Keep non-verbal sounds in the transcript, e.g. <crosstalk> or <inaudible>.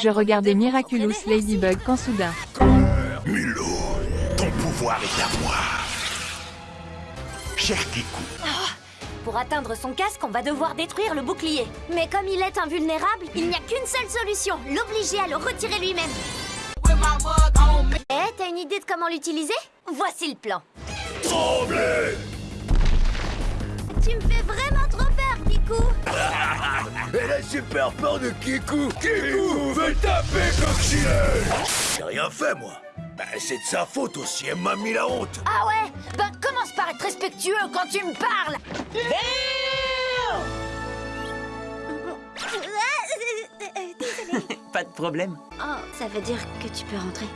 Je regardais Miraculous Ladybug quand soudain... Mulot, ton pouvoir est à moi. Cher Kikou, Pour atteindre son casque, on va devoir détruire le bouclier. Mais comme il est invulnérable, il n'y a qu'une seule solution, l'obliger à le retirer lui-même. Eh, t'as une idée de comment l'utiliser? Voici le plan. tremblez Tu me fais vraiment trop peur, Kikou Elle a super peur de Kikou. Kikou veut taper coccinelle J'ai rien fait, moi. Bah, C'est de sa faute aussi, elle m'a mis la honte. Ah ouais? Ben commence par être respectueux quand tu me parles. <laughs> <laughs> Pas de problème. Oh, ça veut dire que tu peux rentrer.